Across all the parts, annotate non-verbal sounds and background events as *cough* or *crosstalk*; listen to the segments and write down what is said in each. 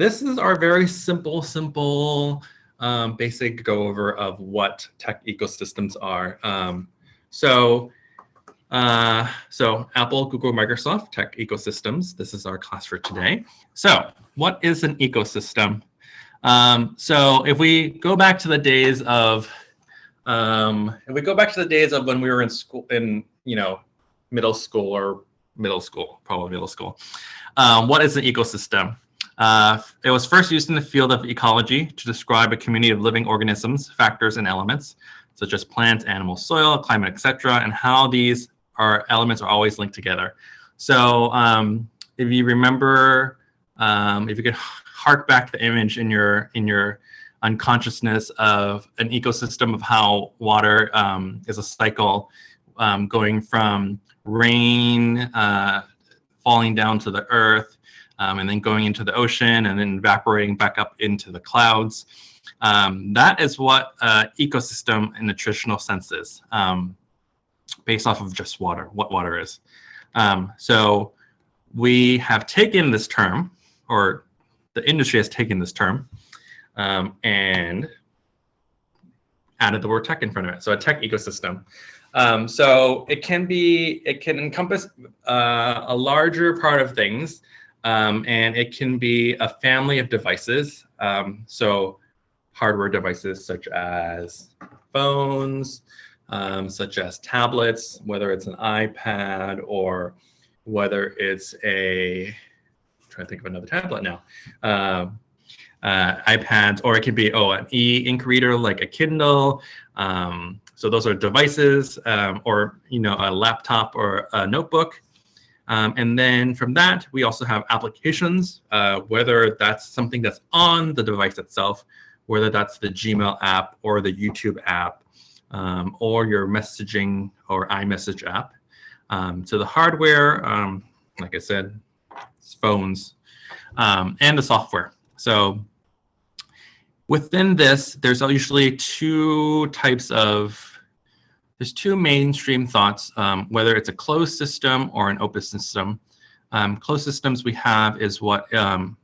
this is our very simple, simple, um, basic go over of what tech ecosystems are. Um, so, uh, so Apple, Google, Microsoft, tech ecosystems. This is our class for today. So what is an ecosystem? Um, so if we go back to the days of, um, if we go back to the days of when we were in school, in, you know, middle school or middle school, probably middle school. Um, what is an ecosystem? Uh, it was first used in the field of ecology to describe a community of living organisms, factors, and elements, such as plants, animals, soil, climate, etc., and how these are elements are always linked together. So um, if you remember, um, if you could hark back the image in your in your unconsciousness of an ecosystem of how water um, is a cycle um, going from rain uh, falling down to the earth um, and then going into the ocean and then evaporating back up into the clouds. Um, that is what uh, ecosystem in the traditional sense is, um, based off of just water, what water is. Um, so we have taken this term, or the industry has taken this term, um, and added the word tech in front of it. So a tech ecosystem. Um, so it can be, it can encompass uh, a larger part of things um, and it can be a family of devices. Um, so hardware devices such as phones, um, such as tablets, whether it's an iPad or whether it's a, I'm trying to think of another tablet now, uh, uh, iPads, or it could be, oh, an e-ink reader like a Kindle. Um, so those are devices um, or, you know, a laptop or a notebook. Um, and then from that, we also have applications, uh, whether that's something that's on the device itself, whether that's the Gmail app or the YouTube app, um, or your messaging or iMessage app. Um, so the hardware, um, like I said, phones, um, and the software. So within this, there's usually two types of there's two mainstream thoughts, um, whether it's a closed system or an open system. Um, closed systems we have is what um,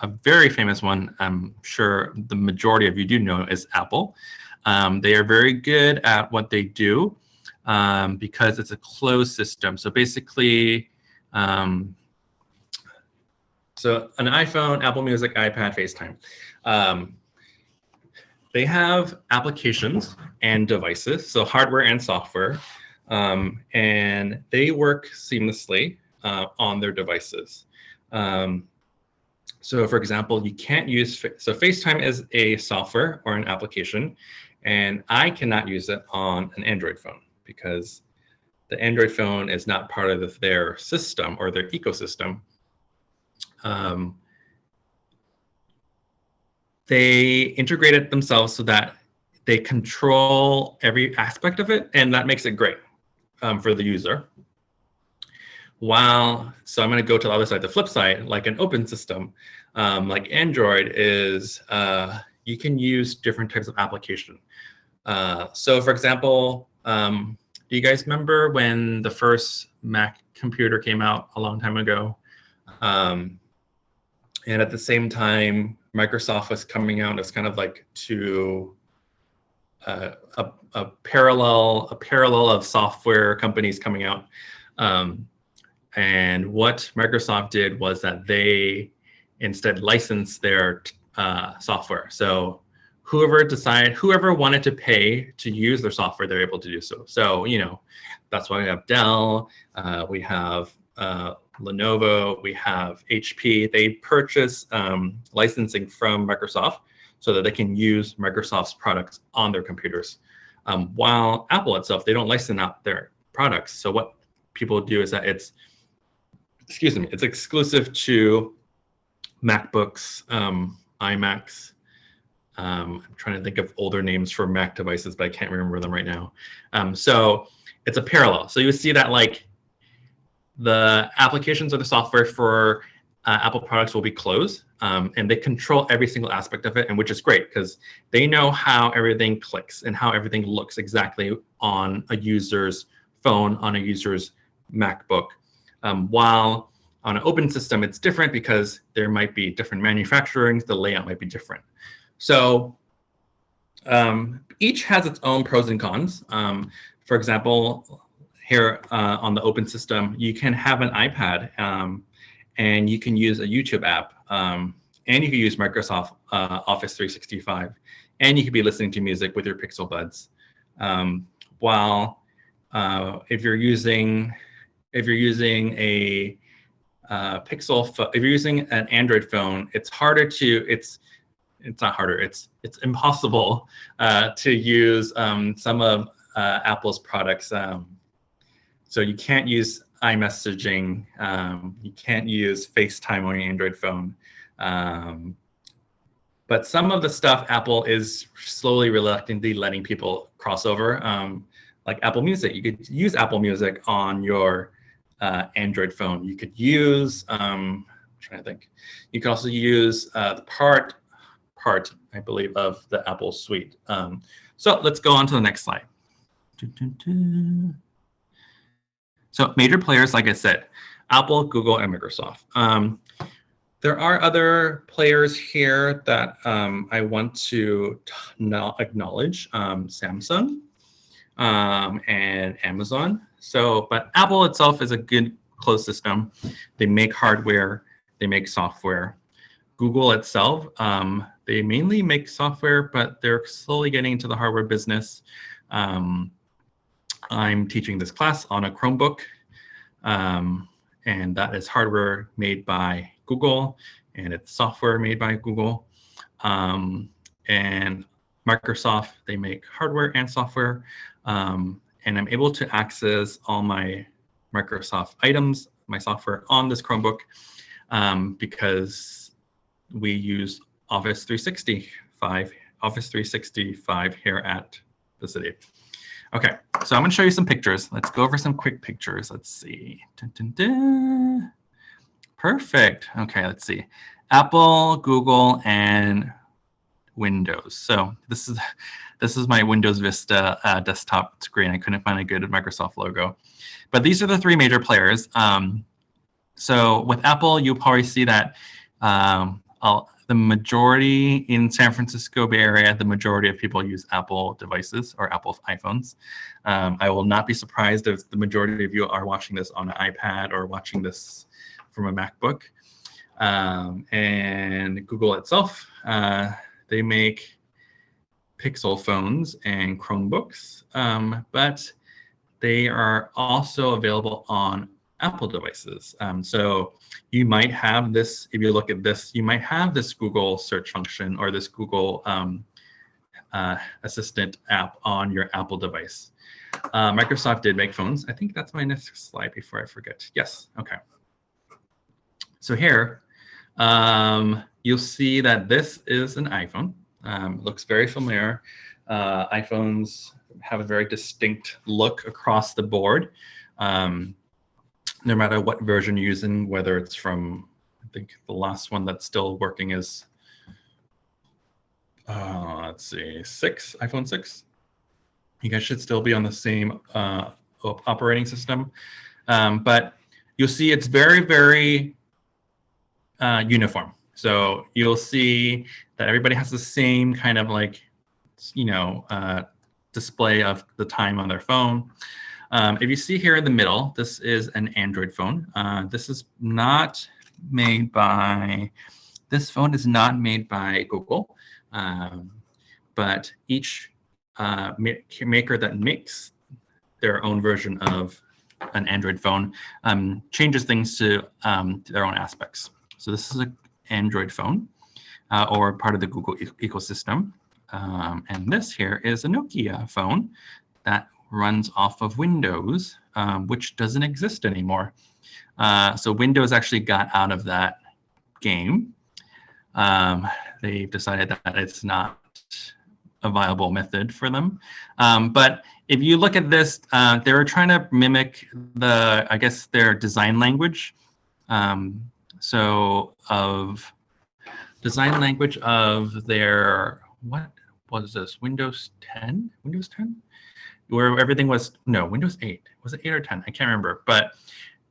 a very famous one, I'm sure the majority of you do know, is Apple. Um, they are very good at what they do um, because it's a closed system. So basically, um, so an iPhone, Apple Music, iPad, FaceTime. They have applications and devices, so hardware and software, um, and they work seamlessly uh, on their devices. Um, so for example, you can't use, so FaceTime is a software or an application, and I cannot use it on an Android phone because the Android phone is not part of the, their system or their ecosystem. Um, they integrate it themselves so that they control every aspect of it, and that makes it great um, for the user. While, so I'm going to go to the other side, the flip side, like an open system, um, like Android is, uh, you can use different types of application. Uh, so for example, um, do you guys remember when the first Mac computer came out a long time ago? Um, and at the same time, Microsoft was coming out as kind of like to uh, a, a, parallel a parallel of software companies coming out. Um, and what Microsoft did was that they instead licensed their uh, software. So whoever decided, whoever wanted to pay to use their software, they're able to do so. So, you know, that's why we have Dell, uh, we have uh, Lenovo, we have HP. They purchase um, licensing from Microsoft so that they can use Microsoft's products on their computers. Um, while Apple itself, they don't license out their products. So what people do is that it's, excuse me, it's exclusive to MacBooks, um, iMacs. Um, I'm trying to think of older names for Mac devices, but I can't remember them right now. Um, so it's a parallel. So you see that like the applications or the software for uh, Apple products will be closed um, and they control every single aspect of it and which is great because they know how everything clicks and how everything looks exactly on a user's phone, on a user's MacBook. Um, while On an open system, it's different because there might be different manufacturing, the layout might be different. So um, each has its own pros and cons. Um, for example, here uh, on the open system, you can have an iPad um, and you can use a YouTube app um, and you can use Microsoft uh, Office 365 and you could be listening to music with your Pixel Buds. Um, while uh, if you're using if you're using a uh, Pixel, if you're using an Android phone, it's harder to it's it's not harder. It's it's impossible uh, to use um, some of uh, Apple's products. So you can't use iMessaging. Um, you can't use FaceTime on your Android phone. Um, but some of the stuff Apple is slowly reluctantly letting people cross over, um, like Apple Music. You could use Apple Music on your uh, Android phone. You could use, um, I'm trying to think, you could also use uh, the part, part, I believe, of the Apple suite. Um, so let's go on to the next slide. So major players, like I said, Apple, Google, and Microsoft. Um, there are other players here that um, I want to acknowledge, um, Samsung um, and Amazon. So, but Apple itself is a good closed system. They make hardware, they make software. Google itself, um, they mainly make software, but they're slowly getting into the hardware business. Um, I'm teaching this class on a Chromebook, um, and that is hardware made by Google and it's software made by Google. Um, and Microsoft, they make hardware and software. Um, and I'm able to access all my Microsoft items, my software on this Chromebook um, because we use Office 365, Office 365 here at the city. Okay, so I'm gonna show you some pictures. Let's go over some quick pictures. Let's see. Dun, dun, dun. Perfect. Okay, let's see. Apple, Google, and Windows. So this is this is my Windows Vista uh, desktop screen. I couldn't find a good Microsoft logo, but these are the three major players. Um, so with Apple, you'll probably see that um, the majority in San Francisco Bay Area, the majority of people use Apple devices or Apple iPhones. Um, I will not be surprised if the majority of you are watching this on an iPad or watching this from a MacBook. Um, and Google itself, uh, they make Pixel phones and Chromebooks, um, but they are also available on Apple devices. Um, so you might have this, if you look at this, you might have this Google search function or this Google um, uh, Assistant app on your Apple device. Uh, Microsoft did make phones. I think that's my next slide before I forget. Yes, okay. So here, um, you'll see that this is an iPhone. Um, looks very familiar. Uh, iPhones have a very distinct look across the board. Um, no matter what version you're using, whether it's from, I think the last one that's still working is, uh, let's see, six, iPhone 6. You guys should still be on the same uh, operating system. Um, but you'll see it's very, very uh, uniform. So you'll see that everybody has the same kind of like, you know, uh, display of the time on their phone. Um, if you see here in the middle, this is an Android phone. Uh, this is not made by, this phone is not made by Google, um, but each uh, maker that makes their own version of an Android phone um, changes things to, um, to their own aspects. So this is an Android phone uh, or part of the Google e ecosystem. Um, and this here is a Nokia phone that runs off of Windows, um, which doesn't exist anymore. Uh, so Windows actually got out of that game. Um, they've decided that it's not a viable method for them. Um, but if you look at this, uh, they're trying to mimic the, I guess, their design language. Um, so of design language of their, what was this, Windows 10? Windows 10? Where everything was no Windows 8 was it 8 or 10 I can't remember but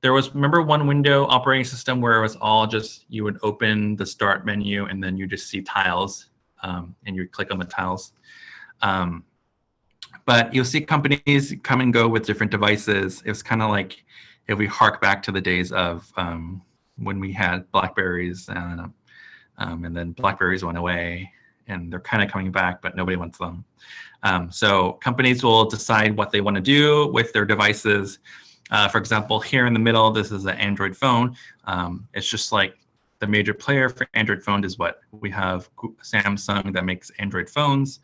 there was remember one window operating system where it was all just you would open the start menu and then you just see tiles um, and you click on the tiles. Um, but you'll see companies come and go with different devices. It was kind of like if we hark back to the days of um, when we had Blackberries and, um, and then Blackberries went away and they're kind of coming back, but nobody wants them. Um, so companies will decide what they want to do with their devices. Uh, for example, here in the middle, this is an Android phone. Um, it's just like the major player for Android phone is what we have Samsung that makes Android phones.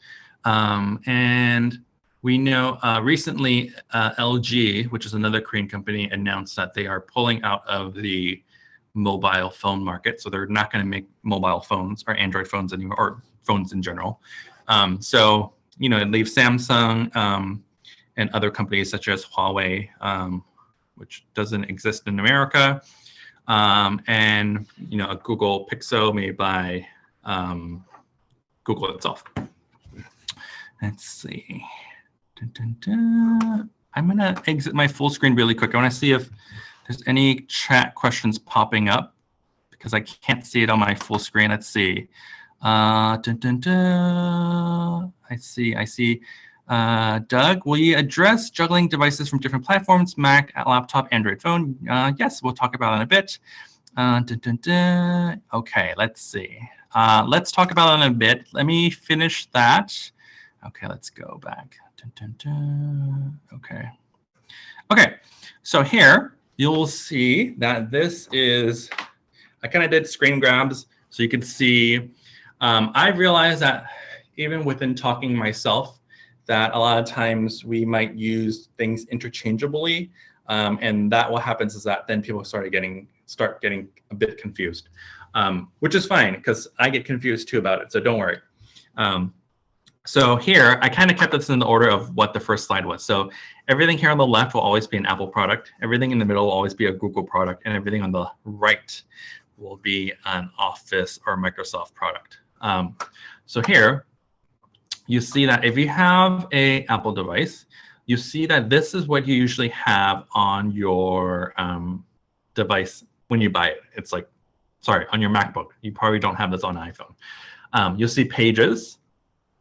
Um, and we know uh, recently uh, LG, which is another Korean company, announced that they are pulling out of the mobile phone market. So they're not going to make mobile phones or Android phones anymore, or phones in general. Um, so, you know, it leaves Samsung um, and other companies such as Huawei, um, which doesn't exist in America, um, and, you know, a Google Pixel made by um, Google itself. Let's see. Dun, dun, dun. I'm going to exit my full screen really quick. I want to see if there's any chat questions popping up because I can't see it on my full screen. Let's see. Uh, I see, I see. Uh, Doug, will you address juggling devices from different platforms, Mac, laptop, Android phone? Uh, yes, we'll talk about it in a bit. Uh, dun, dun, dun. Okay, let's see. Uh, let's talk about it in a bit. Let me finish that. Okay, let's go back. Dun, dun, dun. Okay. Okay, so here you'll see that this is, I kind of did screen grabs so you can see. Um, I realized that even within talking myself, that a lot of times we might use things interchangeably. Um, and that what happens is that then people started getting start getting a bit confused, um, which is fine because I get confused too about it. So don't worry. Um, so here, I kind of kept this in the order of what the first slide was. So everything here on the left will always be an Apple product. Everything in the middle will always be a Google product. And everything on the right will be an Office or Microsoft product. Um, so here, you see that if you have a Apple device, you see that this is what you usually have on your um, device when you buy it. It's like, sorry, on your MacBook. You probably don't have this on iPhone. Um, you'll see pages,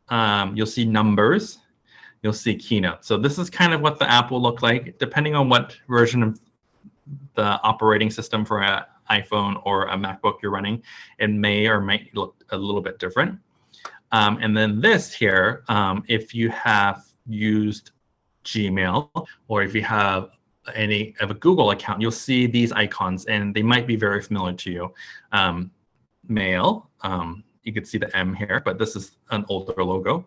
um, you'll see numbers, you'll see Keynote. So this is kind of what the app will look like, depending on what version of the operating system for an iPhone or a MacBook you're running. It may or might look a little bit different. Um, and then this here, um, if you have used Gmail or if you have any of a Google account, you'll see these icons and they might be very familiar to you. Um, mail, um, you can see the M here, but this is an older logo.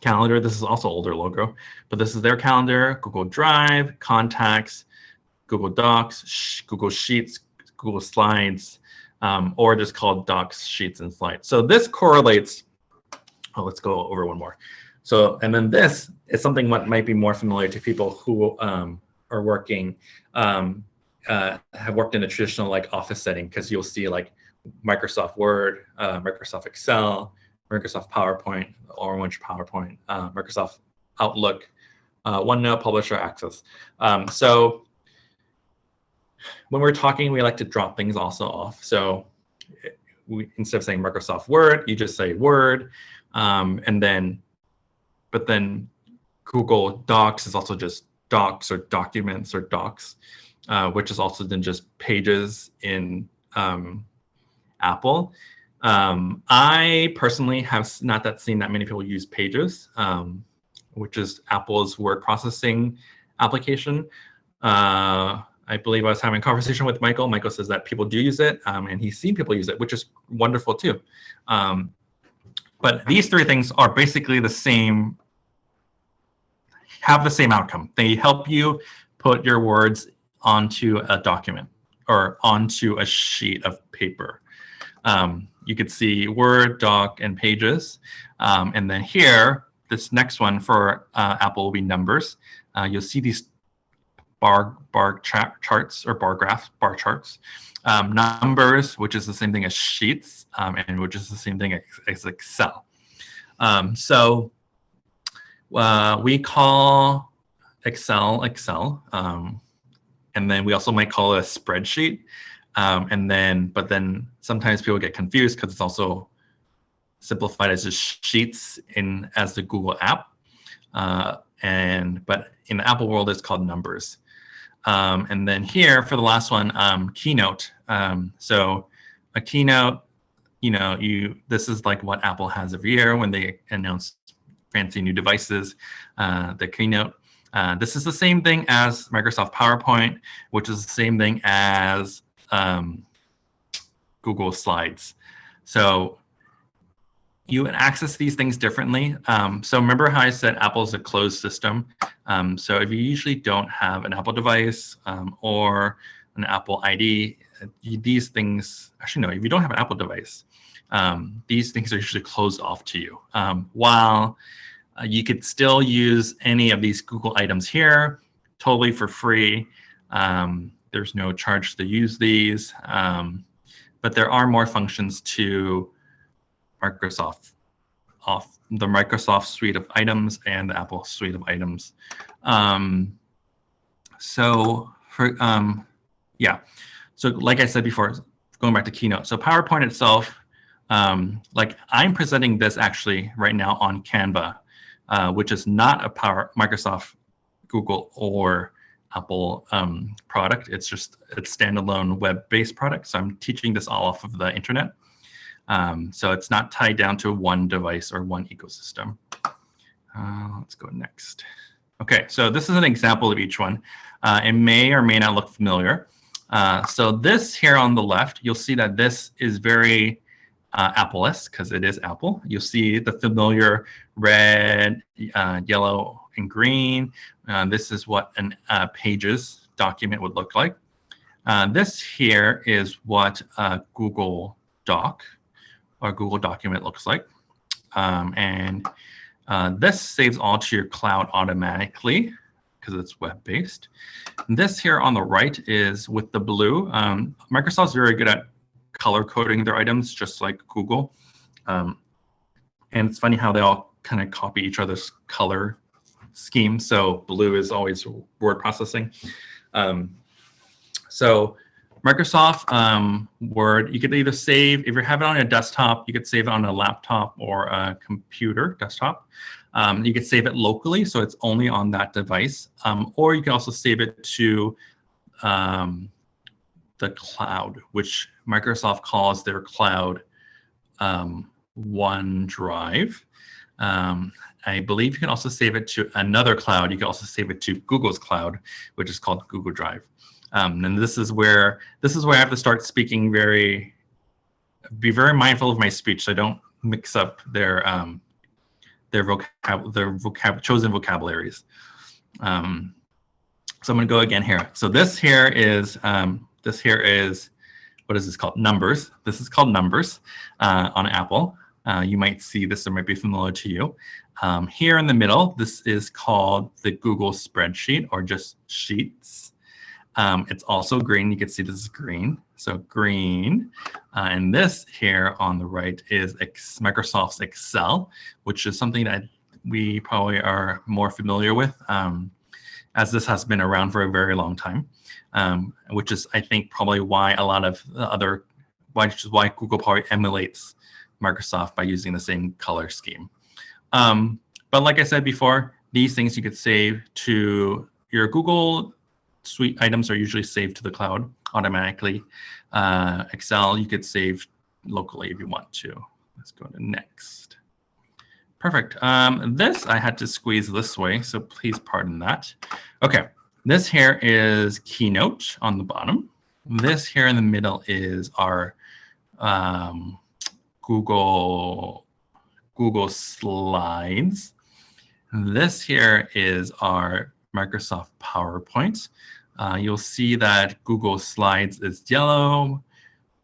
Calendar, this is also older logo, but this is their calendar, Google Drive, Contacts, Google Docs, Google Sheets, Google Slides, um, or just called Docs, Sheets, and Slides. So this correlates, oh, let's go over one more. So, and then this is something what might be more familiar to people who um, are working, um, uh, have worked in a traditional like office setting, because you'll see like Microsoft Word, uh, Microsoft Excel, Microsoft PowerPoint, Orange PowerPoint, uh, Microsoft Outlook, uh, OneNote, Publisher Access. Um, so when we're talking, we like to drop things also off. So we, instead of saying Microsoft Word, you just say Word, um, and then, but then Google Docs is also just docs or documents or docs, uh, which is also then just pages in um, Apple. Um, I personally have not that seen that many people use Pages, um, which is Apple's word processing application. Uh, I believe I was having a conversation with Michael. Michael says that people do use it, um, and he's seen people use it, which is wonderful too. Um, but these three things are basically the same, have the same outcome. They help you put your words onto a document or onto a sheet of paper. Um, you could see Word, Doc, and Pages. Um, and then here, this next one for uh, Apple will be numbers. Uh, you'll see these bar bar charts or bar graphs, bar charts. Um, numbers, which is the same thing as sheets, um, and which is the same thing as, as Excel. Um, so uh, we call Excel Excel, um, and then we also might call it a spreadsheet. Um, and then, but then sometimes people get confused because it's also simplified as just sheets in as the Google app. Uh, and but in the Apple world, it's called numbers. Um, and then here for the last one, um, Keynote. Um, so a Keynote, you know, you this is like what Apple has every year when they announce fancy new devices, uh, the Keynote. Uh, this is the same thing as Microsoft PowerPoint, which is the same thing as um, Google Slides. So you access these things differently. Um, so remember how I said Apple is a closed system. Um, so if you usually don't have an Apple device um, or an Apple ID, these things, actually no, if you don't have an Apple device, um, these things are usually closed off to you. Um, while uh, you could still use any of these Google items here, totally for free. Um, there's no charge to use these, but there are more functions to Microsoft off the Microsoft suite of items and the Apple suite of items. Um, so for um, yeah, so like I said before, going back to Keynote. So PowerPoint itself, um, like I'm presenting this actually right now on Canva, uh, which is not a Power Microsoft, Google, or Apple um, product. It's just a standalone web-based product. So I'm teaching this all off of the internet. Um, so it's not tied down to one device or one ecosystem. Uh, let's go next. Okay, so this is an example of each one. Uh, it may or may not look familiar. Uh, so this here on the left, you'll see that this is very uh, Apple-esque because it is Apple. You'll see the familiar red, uh, yellow, and green. Uh, this is what an uh, Pages document would look like. Uh, this here is what a Google Doc or Google document looks like. Um, and uh, this saves all to your cloud automatically because it's web-based. This here on the right is with the blue. Um, Microsoft's very good at color coding their items, just like Google. Um, and it's funny how they all kind of copy each other's color scheme. So blue is always word processing. Um, so Microsoft um, Word, you could either save, if you have it on a desktop, you could save it on a laptop or a computer desktop. Um, you could save it locally, so it's only on that device. Um, or you can also save it to um, the cloud, which Microsoft calls their cloud um, OneDrive. Um, I believe you can also save it to another cloud. You can also save it to Google's cloud, which is called Google Drive. Um, and this is where this is where I have to start speaking very, be very mindful of my speech, so I don't mix up their um, their vocab their vocab chosen vocabularies. Um, so I'm going to go again here. So this here is um, this here is what is this called? Numbers. This is called Numbers uh, on Apple. Uh, you might see this or might be familiar to you. Um, here in the middle, this is called the Google spreadsheet or just Sheets. Um, it's also green. You can see this is green. So green. Uh, and this here on the right is Microsoft's Excel, which is something that we probably are more familiar with um, as this has been around for a very long time, um, which is, I think, probably why a lot of other, which is why Google probably emulates Microsoft by using the same color scheme. Um, but like I said before, these things you could save to your Google suite items are usually saved to the cloud automatically. Uh, Excel, you could save locally if you want to. Let's go to next. Perfect. Um, this I had to squeeze this way, so please pardon that. Okay, this here is Keynote on the bottom. This here in the middle is our um, Google Google Slides. This here is our Microsoft PowerPoint. Uh, you'll see that Google Slides is yellow,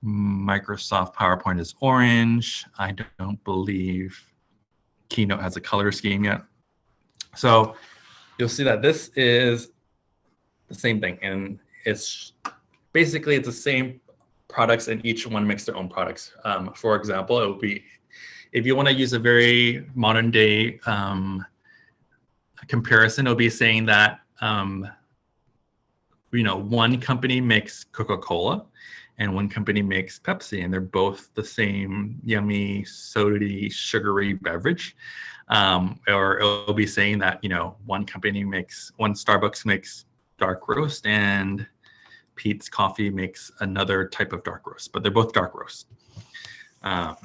Microsoft PowerPoint is orange. I don't believe Keynote has a color scheme yet. So you'll see that this is the same thing. And it's basically it's the same products and each one makes their own products. Um, for example, it would be, if you want to use a very modern day um, comparison, it'll be saying that um, you know, one company makes Coca-Cola and one company makes Pepsi, and they're both the same yummy, sody, sugary beverage. Um, or it'll be saying that, you know, one company makes, one Starbucks makes dark roast and Peet's Coffee makes another type of dark roast, but they're both dark roast. Um,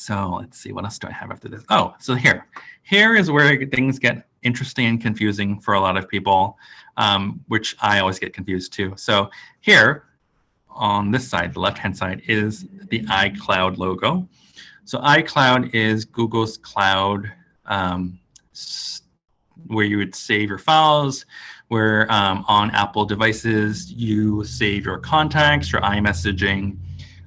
so let's see, what else do I have after this? Oh, so here, here is where things get interesting and confusing for a lot of people, um, which I always get confused too. So here on this side, the left-hand side, is the iCloud logo. So iCloud is Google's cloud um, where you would save your files, where um, on Apple devices, you save your contacts, your iMessaging,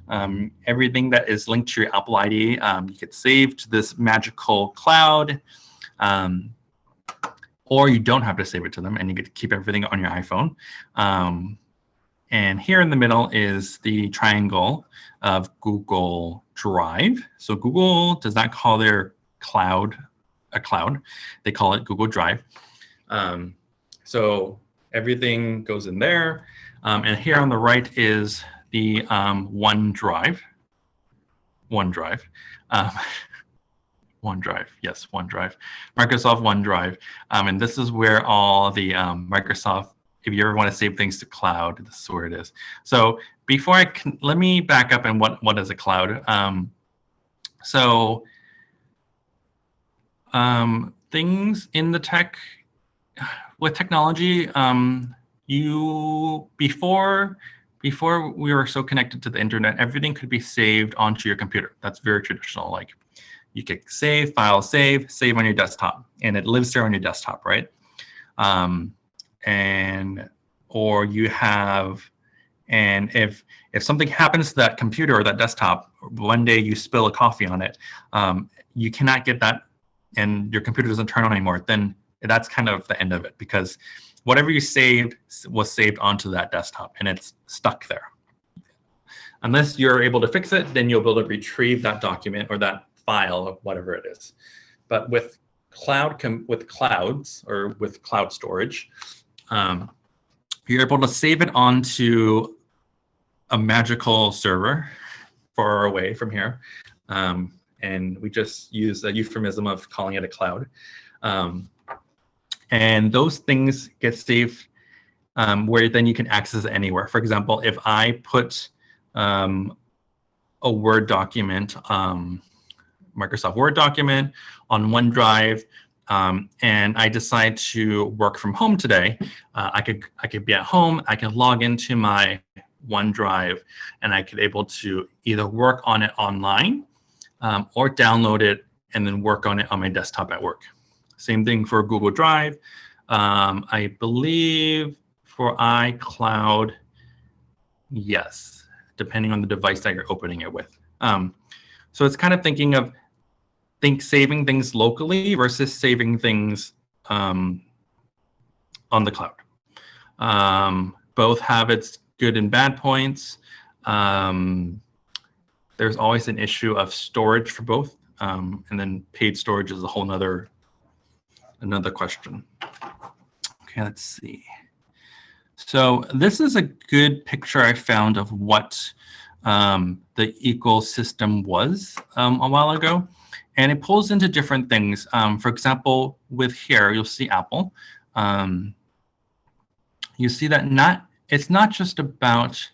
um, everything that is linked to your Apple ID, um, you get save to this magical cloud, um, or you don't have to save it to them and you get to keep everything on your iPhone. Um, and here in the middle is the triangle of Google Drive. So Google does not call their cloud a cloud. They call it Google Drive. Um, so everything goes in there. Um, and here on the right is the um, OneDrive. OneDrive. Um, *laughs* OneDrive, yes, OneDrive. Microsoft OneDrive. Um, and this is where all the um, Microsoft, if you ever want to save things to cloud, this is where it is. So before I can, let me back up and what, what is a cloud? Um, so um, things in the tech, with technology, um, you, before before we were so connected to the internet, everything could be saved onto your computer. That's very traditional. Like you could save, file, save, save on your desktop, and it lives there on your desktop, right? Um, and or you have, and if if something happens to that computer or that desktop, one day you spill a coffee on it, um, you cannot get that, and your computer doesn't turn on anymore. Then that's kind of the end of it because whatever you saved was saved onto that desktop and it's stuck there. Unless you're able to fix it, then you'll be able to retrieve that document or that file or whatever it is. But with cloud with clouds or with cloud storage, um, you're able to save it onto a magical server far away from here. Um, and we just use a euphemism of calling it a cloud. Um, and those things get saved um, where then you can access it anywhere. For example, if I put um, a Word document, um, Microsoft Word document on OneDrive, um, and I decide to work from home today, uh, I could I could be at home, I can log into my OneDrive, and I could able to either work on it online um, or download it and then work on it on my desktop at work. Same thing for Google Drive. Um, I believe for iCloud, yes, depending on the device that you're opening it with. Um, so it's kind of thinking of think saving things locally versus saving things um, on the cloud. Um, both have its good and bad points. Um, there's always an issue of storage for both. Um, and then paid storage is a whole nother another question. Okay, let's see. So this is a good picture I found of what um, the ecosystem was um, a while ago. And it pulls into different things. Um, for example, with here, you'll see Apple. Um, you see that not it's not just about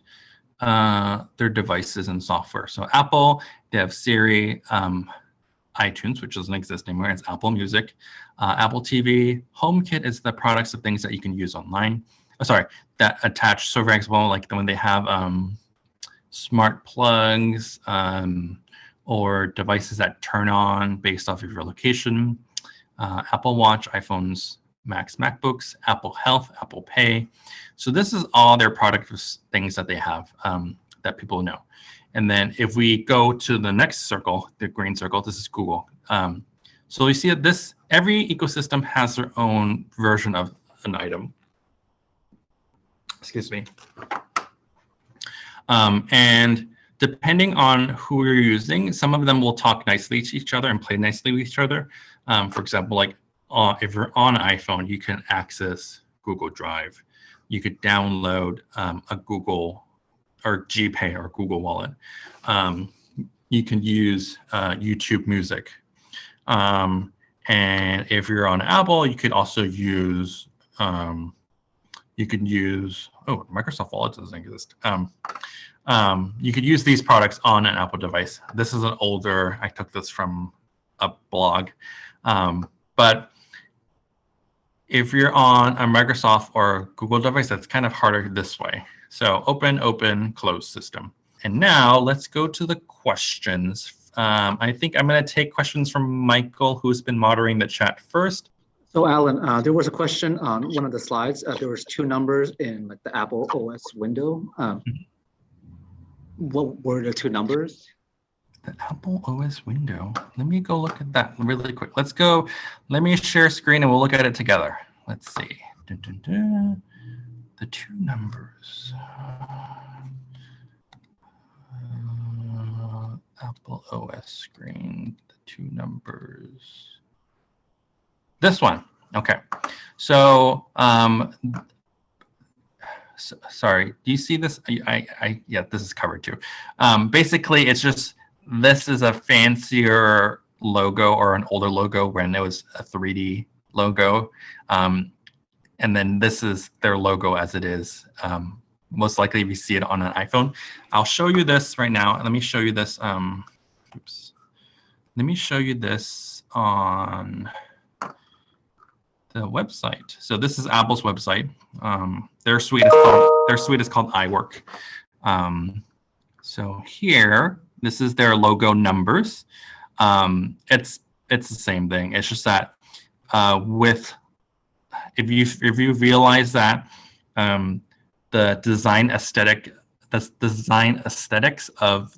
uh, their devices and software. So Apple, they have Siri, um, iTunes, which doesn't exist anymore. It's Apple Music, uh, Apple TV. HomeKit is the products of things that you can use online. Oh, sorry, that attach. So for example, like when they have um, smart plugs um, or devices that turn on based off of your location. Uh, Apple Watch, iPhones, Macs, MacBooks, Apple Health, Apple Pay. So this is all their product things that they have um, that people know. And then if we go to the next circle, the green circle, this is Google. Um, so you see that this, every ecosystem has their own version of an item. Excuse me. Um, and depending on who you're using, some of them will talk nicely to each other and play nicely with each other. Um, for example, like uh, if you're on iPhone, you can access Google Drive you could download um, a Google or GPay or Google Wallet. Um, you can use uh, YouTube Music. Um, and if you're on Apple, you could also use, um, you could use, oh, Microsoft Wallet doesn't exist. Um, um, you could use these products on an Apple device. This is an older, I took this from a blog. Um, but if you're on a Microsoft or Google device, that's kind of harder this way. So open, open, close system. And now let's go to the questions. Um, I think I'm going to take questions from Michael, who's been moderating the chat first. So Alan, uh, there was a question on one of the slides. Uh, there was two numbers in like the Apple OS window. Um, what were the two numbers? The Apple OS window. Let me go look at that really quick. Let's go. Let me share screen and we'll look at it together. Let's see. Dun, dun, dun. The two numbers. Uh, Apple OS screen, the two numbers. This one. Okay. So um, so, sorry, do you see this? I, I, I, yeah, this is covered too. Um, basically, it's just this is a fancier logo or an older logo when it was a 3D logo. Um, and then this is their logo as it is. Um, most likely if you see it on an iPhone. I'll show you this right now. Let me show you this. Um, oops. Let me show you this on the website. So this is Apple's website. Um, their suite is called their suite is called iWork. Um, so here, this is their logo numbers. Um, it's it's the same thing. It's just that uh, with if you if you realize that um, the design aesthetic the design aesthetics of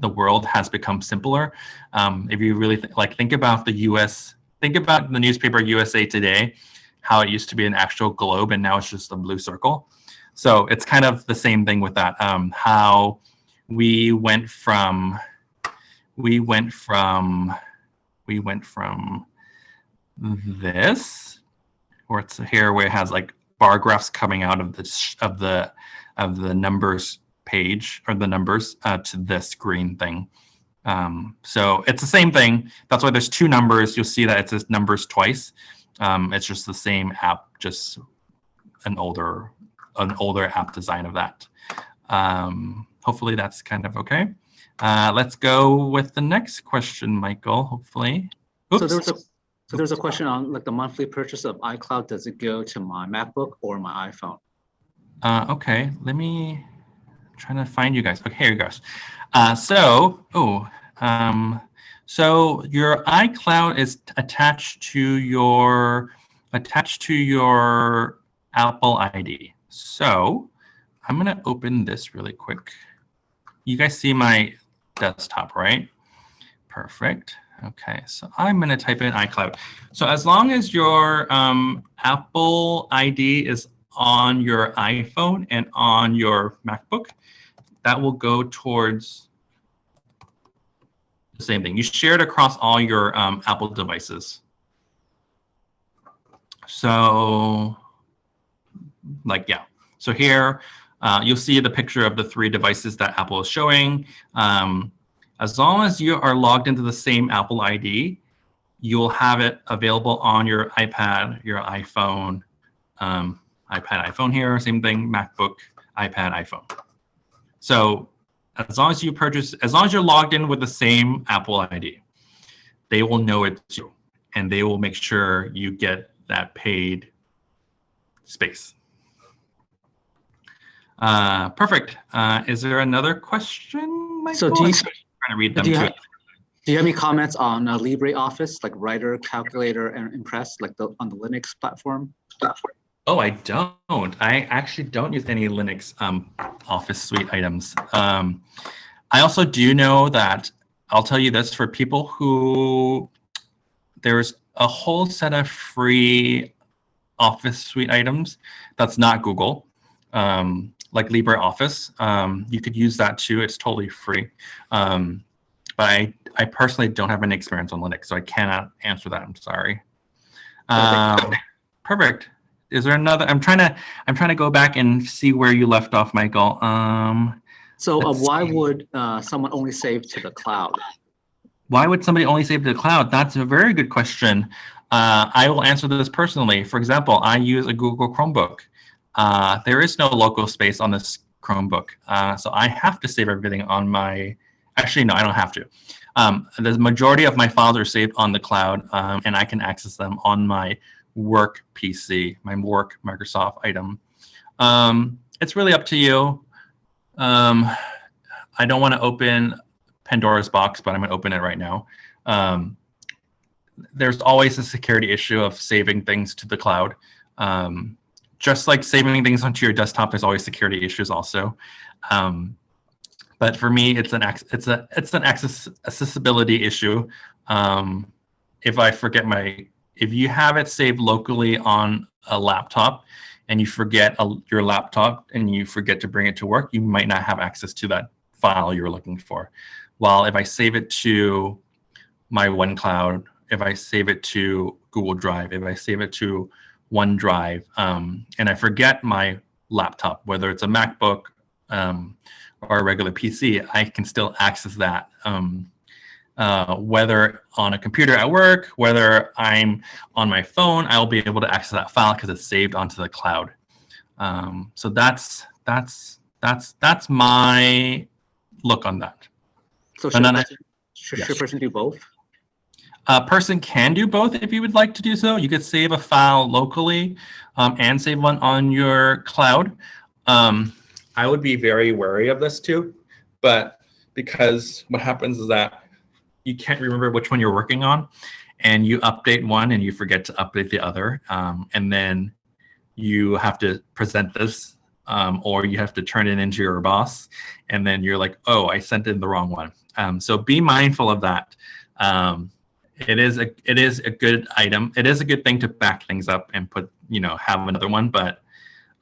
the world has become simpler. Um, if you really th like think about the U.S think about the newspaper USA Today, how it used to be an actual globe and now it's just a blue circle. So it's kind of the same thing with that. Um, how we went from, we went from, we went from this, or it's here where it has like bar graphs coming out of the of the of the numbers page or the numbers uh, to this green thing. Um, so it's the same thing. That's why there's two numbers. You'll see that it says numbers twice. Um, it's just the same app, just an older, an older app design of that. Um, hopefully that's kind of okay. Uh, let's go with the next question, Michael, hopefully. Oops. So there's a so there's a question on like the monthly purchase of iCloud. Does it go to my MacBook or my iPhone? Uh, okay, let me trying to find you guys. Okay, here it goes. Uh, so, oh, um, so your iCloud is attached to your attached to your Apple ID. So I'm gonna open this really quick. You guys see my desktop, right? Perfect. Okay, so I'm gonna type in iCloud. So as long as your um, Apple ID is on your iPhone and on your MacBook, that will go towards the same thing. You share it across all your um, Apple devices. So like, yeah. So here, uh, you'll see the picture of the three devices that Apple is showing. Um, as long as you are logged into the same Apple ID, you'll have it available on your iPad, your iPhone, um, iPad, iPhone here, same thing, MacBook, iPad, iPhone. So as long as you purchase, as long as you're logged in with the same Apple ID, they will know it's you and they will make sure you get that paid space. Uh, perfect. Uh, is there another question, Michael? So do you, trying to read them do you, have, do you have any comments on uh, LibreOffice, like Writer, Calculator, and Impress, like the on the Linux platform? platform? Oh, I don't. I actually don't use any Linux um, Office Suite items. Um, I also do know that I'll tell you this for people who there's a whole set of free Office Suite items that's not Google, um, like LibreOffice. Um, you could use that too. It's totally free. Um, but I, I personally don't have any experience on Linux, so I cannot answer that. I'm sorry. Um, perfect. is there another? I'm trying to I'm trying to go back and see where you left off, Michael. Um, So uh, why see. would uh, someone only save to the cloud? why would somebody only save to the cloud? That's a very good question. Uh, I will answer this personally. For example, I use a Google Chromebook. Uh, there is no local space on this Chromebook, uh, so I have to save everything on my. Actually, no, I don't have to. Um, the majority of my files are saved on the cloud, um, and I can access them on my work PC, my work Microsoft item. Um, it's really up to you. Um, I don't want to open Pandora's box, but I'm going to open it right now. Um, there's always a security issue of saving things to the cloud. Um, just like saving things onto your desktop, there's always security issues also. Um, but for me, it's an it's a it's an access accessibility issue. Um, if I forget my if you have it saved locally on a laptop and you forget a, your laptop and you forget to bring it to work, you might not have access to that file you're looking for. While if I save it to my OneCloud, if I save it to Google Drive, if I save it to OneDrive, um, and I forget my laptop, whether it's a MacBook um, or a regular PC, I can still access that. Um, uh, whether on a computer at work, whether I'm on my phone, I'll be able to access that file because it's saved onto the cloud. Um, so that's that's that's that's my look on that. So should, I- should, yes. should a person do both? A person can do both if you would like to do so. You could save a file locally um, and save one on your cloud. Um, I would be very wary of this too, but because what happens is that you can't remember which one you're working on, and you update one and you forget to update the other, um, and then you have to present this, um, or you have to turn it into your boss, and then you're like, oh, I sent in the wrong one. Um, so be mindful of that. Um, it is a it is a good item. It is a good thing to back things up and put you know have another one, but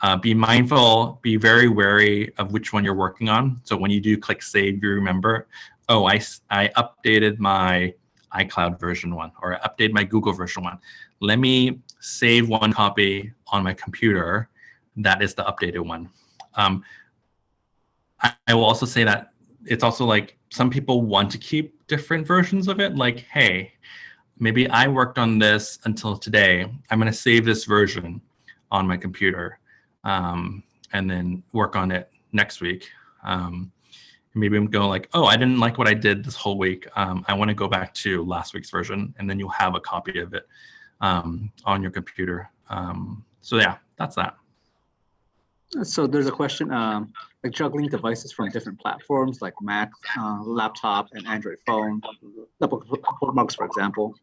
uh, be mindful. Be very wary of which one you're working on. So when you do click save, you remember, oh, I I updated my iCloud version one or I updated my Google version one. Let me save one copy on my computer. That is the updated one. Um, I, I will also say that it's also like some people want to keep different versions of it. Like, hey, maybe I worked on this until today. I'm going to save this version on my computer um, and then work on it next week. Um, maybe I'm going like, oh, I didn't like what I did this whole week. Um, I want to go back to last week's version, and then you'll have a copy of it um, on your computer. Um, so yeah, that's that. So there's a question, um, like juggling devices from different platforms like Mac, uh, laptop, and Android phone, bookmarks, for example.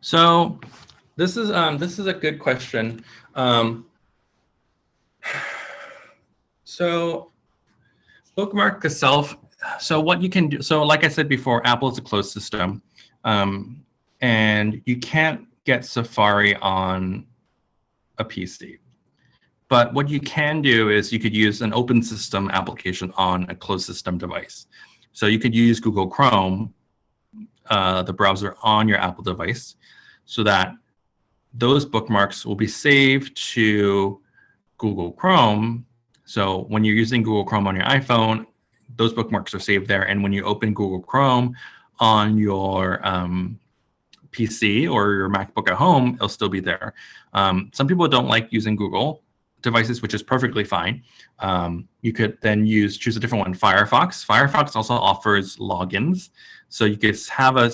So this is um, this is a good question. Um, *sighs* so bookmark itself. So what you can do. So like I said before, Apple is a closed system, um, and you can't get Safari on a PC. But what you can do is you could use an open system application on a closed system device. So you could use Google Chrome, uh, the browser on your Apple device, so that those bookmarks will be saved to Google Chrome. So when you're using Google Chrome on your iPhone, those bookmarks are saved there. And when you open Google Chrome on your um, PC or your MacBook at home, it'll still be there. Um, some people don't like using Google devices, which is perfectly fine. Um, you could then use choose a different one, Firefox. Firefox also offers logins, so you could have a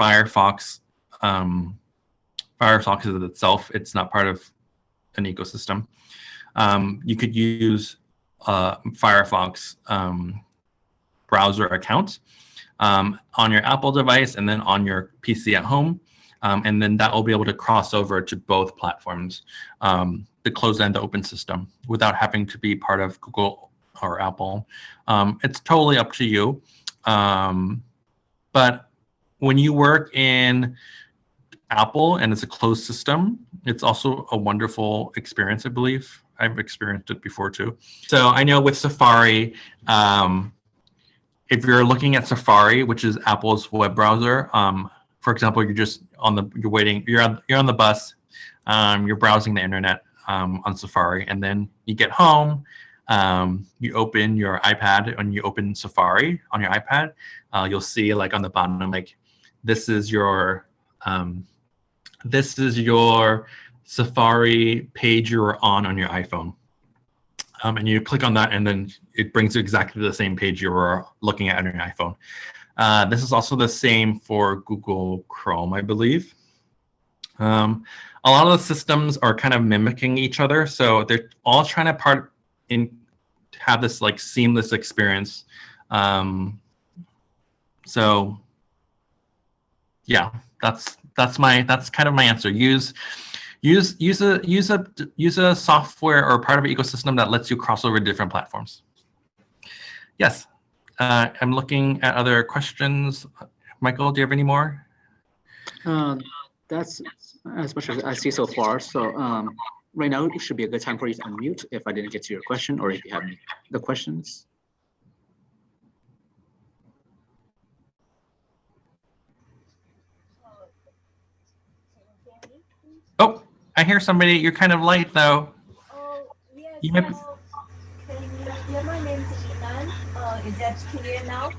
Firefox. Um, Firefox is itself; it's not part of an ecosystem. Um, you could use uh, Firefox um, browser account um, on your Apple device and then on your PC at home. Um, and then that will be able to cross over to both platforms, um, the closed and the open system, without having to be part of Google or Apple. Um, it's totally up to you. Um, but when you work in Apple and it's a closed system, it's also a wonderful experience, I believe. I've experienced it before too. So I know with Safari, um, if you're looking at Safari, which is Apple's web browser, um, for example, you're just on the you're waiting you're on you're on the bus, um, you're browsing the internet um, on Safari, and then you get home, um, you open your iPad, and you open Safari on your iPad, uh, you'll see like on the bottom, like this is your um, this is your Safari page you're on on your iPhone. Um, and you click on that, and then it brings you exactly the same page you were looking at on your iPhone. Uh, this is also the same for Google Chrome, I believe. Um, a lot of the systems are kind of mimicking each other, so they're all trying to part in have this like seamless experience. Um, so yeah, that's that's my that's kind of my answer. Use use use a use a use a software or part of an ecosystem that lets you cross over different platforms. Yes, uh, I'm looking at other questions. Michael, do you have any more? Uh, that's as much as I see so far. So um, right now it should be a good time for you to unmute if I didn't get to your question or if you have any the questions. Oh, I hear somebody. You're kind of late though. Oh, yes. You might be- hello. Can you hear my name is Inan? Uh, is that clear now?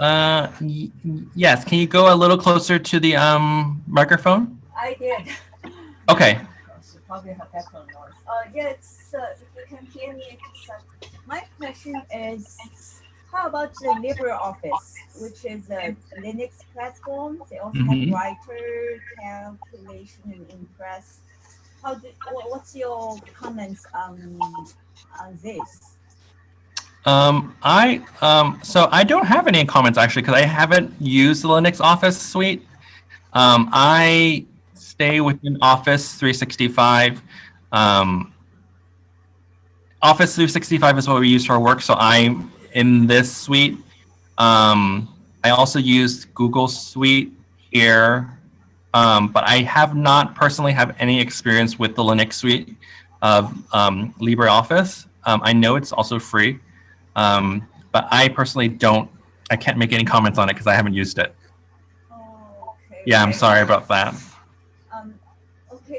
Uh, y- y- yes. Can you go a little closer to the um microphone? I did. Okay. Probably have background noise. Uh, yes, uh, if you can hear me, it's, my question is, how about the LibreOffice, which is a Linux platform? They also Mhm. have writer, calculation, and impress. How do, what's your comments on, on this? Um, I um, so I don't have any comments actually because I haven't used the Linux Office suite. Um, I stay within Office 365. Um, Office 365 is what we use for work, so I'm in this suite. Um, I also use Google Suite here, um, but I have not personally have any experience with the Linux suite of um, LibreOffice. Um, I know it's also free. Um, but I personally don't, I can't make any comments on it because I haven't used it. Oh, okay. Yeah, I'm sorry about that.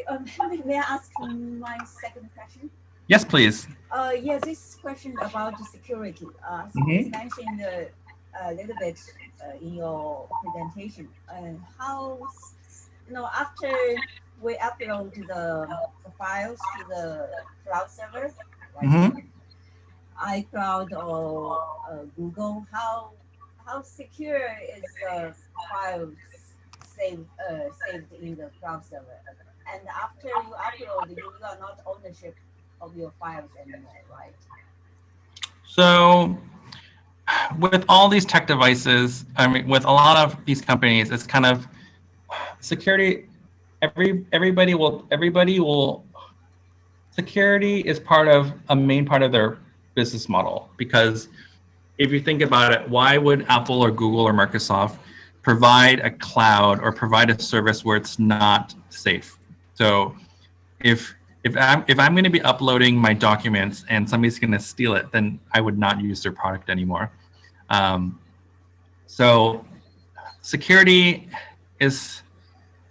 Um, *laughs* may I ask my second question? Yes, please. Uh, yeah, this question about the security. Uh, so Mhm. you mentioned uh, a little bit uh, in your presentation. Uh, how, you know, after we upload the, the files to the cloud server, like Mhm. iCloud or uh, Google, how how secure is the files saved uh, saved in the cloud server? And after you upload, you are not ownership of your files anymore, right? So with all these tech devices, I mean, with a lot of these companies, it's kind of security. Every everybody will everybody will security is part of a main part of their business model because if you think about it, why would Apple or Google or Microsoft provide a cloud or provide a service where it's not safe? So if if I'm if I'm going to be uploading my documents and somebody's going to steal it, then I would not use their product anymore. Um, so security is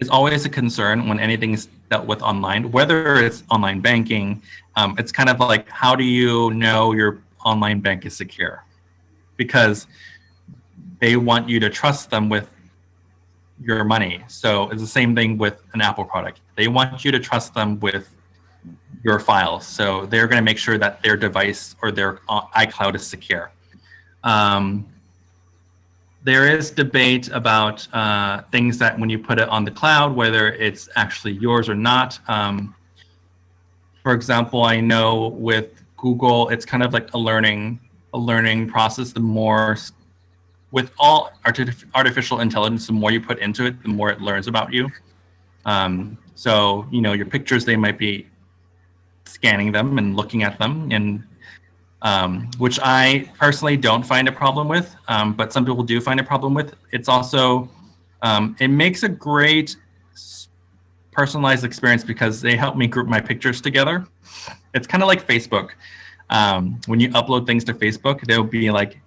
is always a concern when anything is dealt with online, whether it's online banking. Um, it's kind of like how do you know your online bank is secure? Because they want you to trust them with your money. So it's the same thing with an Apple product. They want you to trust them with your files. So they're going to make sure that their device or their uh, iCloud is secure. Um, there is debate about uh, things that when you put it on the cloud, whether it's actually yours or not. Um, for example, I know with Google, it's kind of like a learning a learning process. The more with all artificial intelligence, the more you put into it, the more it learns about you. Um, so you know your pictures, they might be scanning them and looking at them and um, which I personally don't find a problem with, um, but some people do find a problem with. It's also, um, it makes a great personalized experience because they help me group my pictures together. It's kind of like Facebook. Um, when you upload things to Facebook, they'll be like,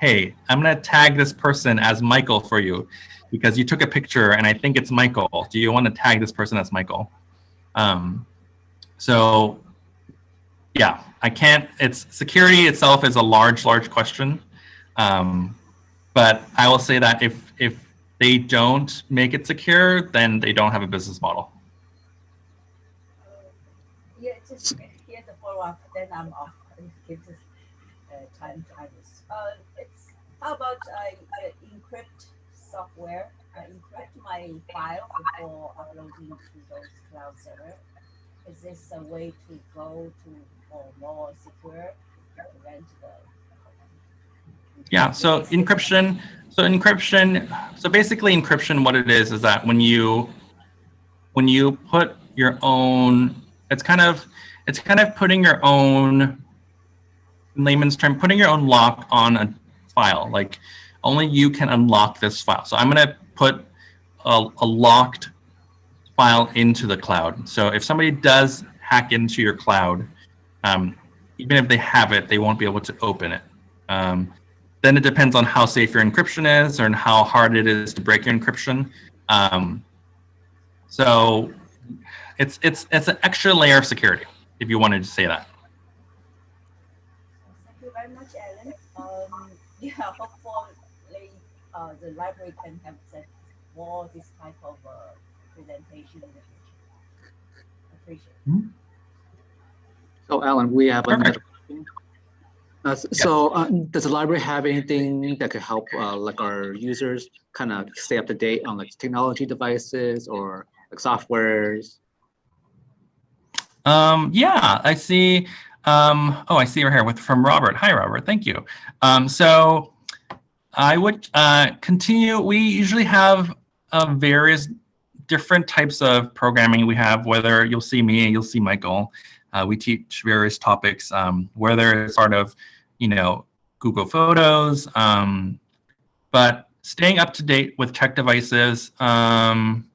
hey, I'm gonna tag this person as Michael for you because you took a picture and I think it's Michael. Do you want to tag this person as Michael? Um, so yeah, I can't, it's security itself is a large, large question. Um, but I will say that if, if they don't make it secure, then they don't have a business model. Yeah, just here's a follow-up, then I'm off. Give this uh, time to others. Uh, how about I uh, encrypt software, uh, encrypt my file before uploading to those cloud server. Is this a way to go to for more secure prevent the? Yeah, so encryption, so encryption, so basically encryption, what it is, is that when you, when you put your own, it's kind of, it's kind of putting your own, in layman's term, putting your own lock on a file. Like only you can unlock this file. So I'm gonna put a, a locked file into the cloud. So if somebody does hack into your cloud, um, even if they have it, they won't be able to open it. Um, then it depends on how safe your encryption is or how hard it is to break your encryption. Um, so it's it's it's an extra layer of security, if you wanted to say that. Thank you very much, Alan. Um, yeah, *laughs* hopefully uh, the library can have that more this type of uh, presentation in the future. Appreciate. So Alan, we have Perfect. another question. Uh, So uh, does the library have anything that could help uh, like our users kind of stay up to date on like technology devices or like softwares? Um, yeah, I see. Um, oh, I see her here with from Robert. Hi, Robert. Thank you. Um, so I would uh, continue. We usually have uh, various different types of programming. We have whether you'll see me, you'll see Michael. Uh, we teach various topics, um, whether it's sort of, you know, Google Photos, um, but staying up to date with tech devices. Um,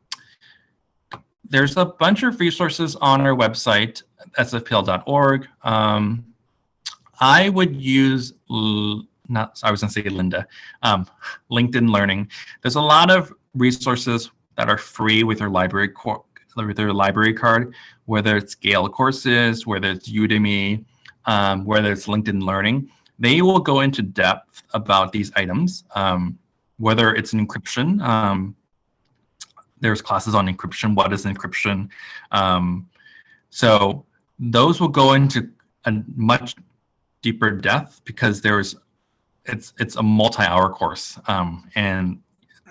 there's a bunch of resources on our website, sfpl.org. Um, I would use, not, I was gonna say Lynda, um, LinkedIn Learning. There's a lot of resources that are free with your library, with your library card, whether it's Gale courses, whether it's Udemy, um, whether it's LinkedIn Learning. They will go into depth about these items, um, whether it's an encryption, um, there's classes on encryption. What is encryption? Um, so those will go into a much deeper depth because there's it's it's a multi-hour course, um, and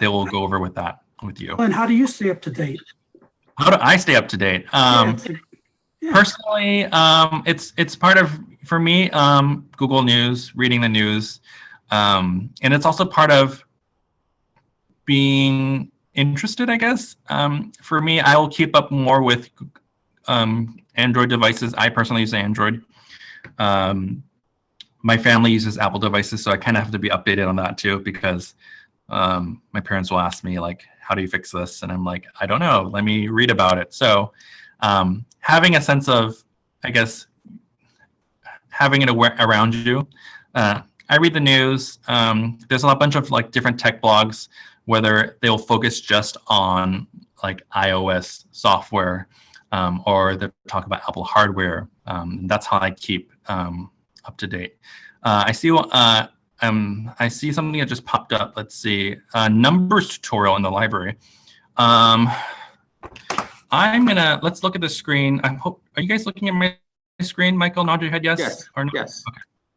they will go over with that with you. And how do you stay up to date? How do I stay up to date? Um, Yeah, yeah. personally um it's it's part of for me um google news reading the news um and it's also part of being interested i guess. Um for me i will keep up more with um android devices. I personally use android. Um my family uses apple devices so i kind of have to be updated on that too because um my parents will ask me like how do you fix this? And i'm like i don't know. Let me read about it. So um, having a sense of, I guess, having it around you. Uh, I read the news. Um, there's a bunch of like different tech blogs, whether they'll focus just on like iOS software um, or they talk about Apple hardware. Um, that's how I keep um, up to date. Uh, I see. Uh, um, I see something that just popped up. Let's see. A numbers tutorial in the library. Um, I'm gonna let's look at the screen. I hope are you guys looking at my screen, Michael? Nod your head, yes, Yes, or no? Yes.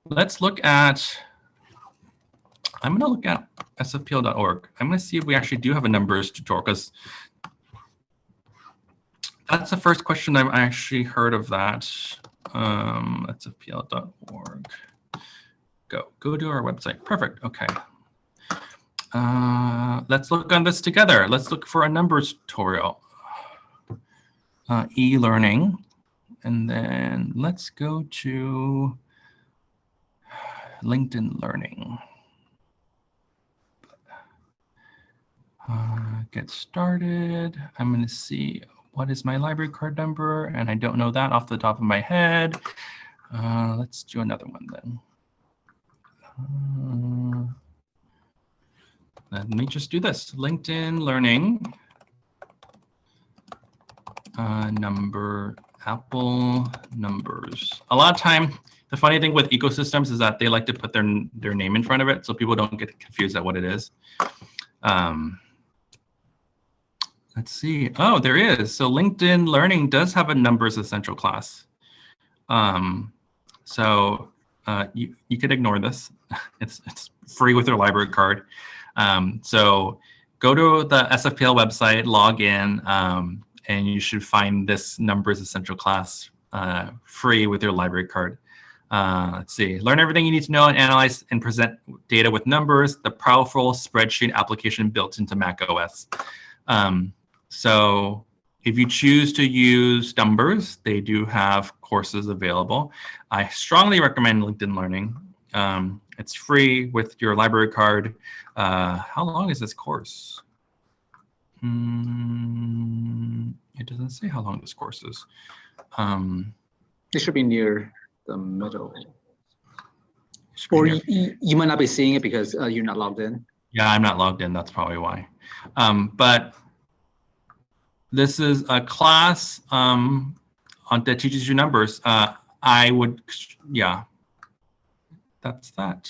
Let's look at. I'm gonna look at sfpl.org. I'm gonna see if we actually do have a numbers tutorial because that's the first question I've actually heard of that. Um, sfpl.org. Go go to our website. Perfect. Okay. Uh, let's look on this together. Let's look for a numbers tutorial uh, e-learning. And then let's go to LinkedIn Learning. Uh, get started. I'm going to see what is my library card number, and I don't know that off the top of my head. Uh, let's do another one then. Uh, let me just do this. LinkedIn Learning. uh, number, Apple numbers. A lot of time, the funny thing with ecosystems is that they like to put their, their name in front of it so people don't get confused at what it is. Um, let's see. Oh, there is. So LinkedIn Learning does have a numbers essential class. Um, so uh, you, you could ignore this. *laughs* It's, it's free with your library card. Um, so go to the SFPL website, log in, um, and you should find this numbers essential class uh, free with your library card. Uh, let's see, learn everything you need to know and analyze and present data with numbers, the powerful spreadsheet application built into Mac OS. Um, so if you choose to use numbers, they do have courses available. I strongly recommend LinkedIn Learning. Um, it's free with your library card. Uh, how long is this course? Hmm, it doesn't say how long this course is. Um, It should be near the middle. it should be Or you, you, you might not be seeing it because uh, you're not logged in. Yeah, I'm not logged in. That's probably why. Um, but this is a class um, on that teaches you numbers. Uh, I would, yeah, that's that.